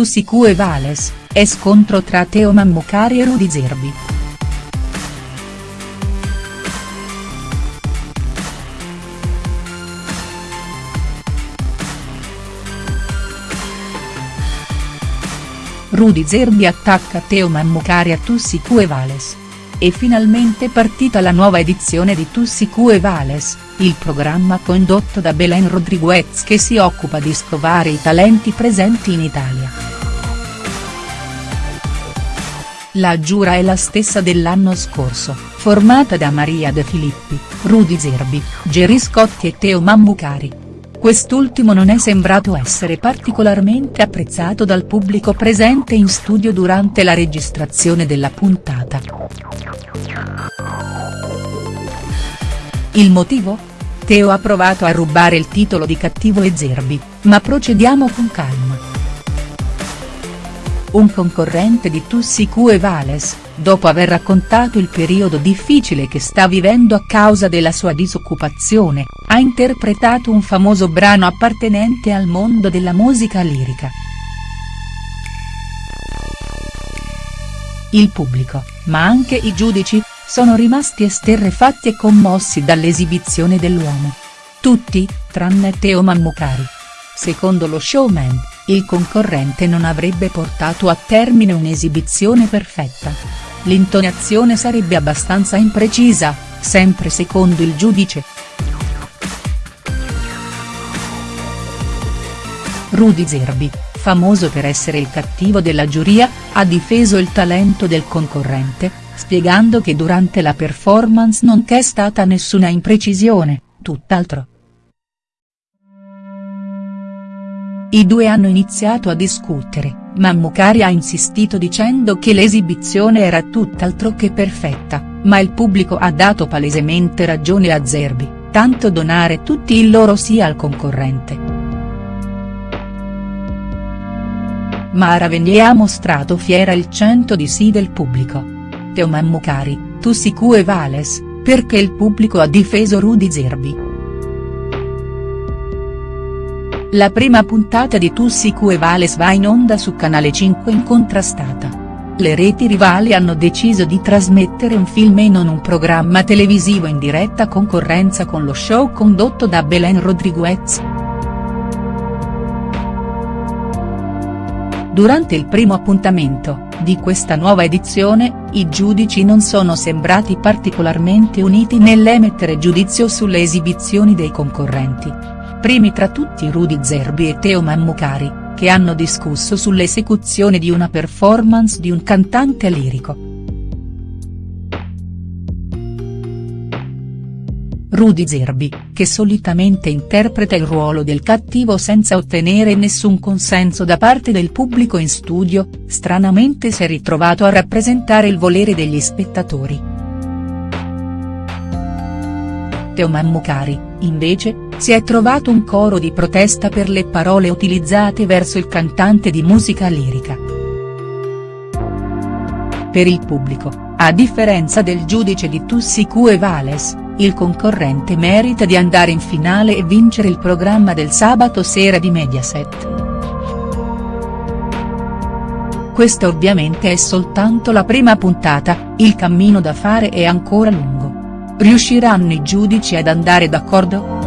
Tussicu e Vales, è scontro tra Teo Mammucari e Rudy Zerbi. Rudy Zerbi attacca Teo Mammucari a Tussicu e Vales. È finalmente partita la nuova edizione di Tussicu e Vales, il programma condotto da Belen Rodriguez che si occupa di scovare i talenti presenti in Italia. La giura è la stessa dell'anno scorso, formata da Maria De Filippi, Rudy Zerbi, Gerry Scotti e Teo Mammucari. Quest'ultimo non è sembrato essere particolarmente apprezzato dal pubblico presente in studio durante la registrazione della puntata. Il motivo? Teo ha provato a rubare il titolo di cattivo e Zerbi, ma procediamo con calma. Un concorrente di Tussicu e Vales, dopo aver raccontato il periodo difficile che sta vivendo a causa della sua disoccupazione, ha interpretato un famoso brano appartenente al mondo della musica lirica. Il pubblico, ma anche i giudici, sono rimasti esterrefatti e commossi dall'esibizione dell'uomo. Tutti, tranne Teo Mammucari. Secondo lo showman, il concorrente non avrebbe portato a termine un'esibizione perfetta. L'intonazione sarebbe abbastanza imprecisa, sempre secondo il giudice. Rudy Zerbi, famoso per essere il cattivo della giuria, ha difeso il talento del concorrente, spiegando che durante la performance non c'è stata nessuna imprecisione, tutt'altro. I due hanno iniziato a discutere, ma Mucari ha insistito dicendo che l'esibizione era tutt'altro che perfetta, ma il pubblico ha dato palesemente ragione a Zerbi, tanto donare tutti il loro sì al concorrente. Mara Venier ha mostrato fiera il cento di sì del pubblico. Teo Mammucari, Tussicu e Vales, perché il pubblico ha difeso Rudy Zerbi. La prima puntata di Tussicu e Vales va in onda su Canale 5 incontrastata. Le reti rivali hanno deciso di trasmettere un film e non un programma televisivo in diretta concorrenza con lo show condotto da Belen Rodriguez. Durante il primo appuntamento, di questa nuova edizione, i giudici non sono sembrati particolarmente uniti nell'emettere giudizio sulle esibizioni dei concorrenti. Primi tra tutti Rudy Zerbi e Teo Mammucari, che hanno discusso sull'esecuzione di una performance di un cantante lirico. Rudy Zerbi, che solitamente interpreta il ruolo del cattivo senza ottenere nessun consenso da parte del pubblico in studio, stranamente si è ritrovato a rappresentare il volere degli spettatori. Teo Mammucari, invece, si è trovato un coro di protesta per le parole utilizzate verso il cantante di musica lirica. Per il pubblico, a differenza del giudice di Tussicu e Vales, il concorrente merita di andare in finale e vincere il programma del sabato sera di Mediaset. Questa ovviamente è soltanto la prima puntata, il cammino da fare è ancora lungo. Riusciranno i giudici ad andare d'accordo?.